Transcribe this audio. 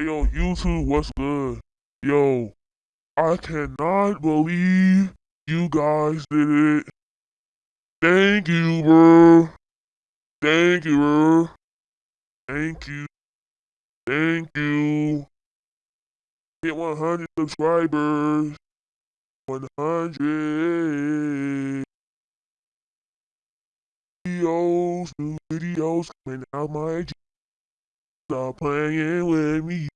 Hey, yo, YouTube, what's good? Yo, I cannot believe you guys did it. Thank you, bro. Thank you, bro. Thank you. Thank you. Hit 100 subscribers. 100 videos, new videos coming out my Stop playing with me.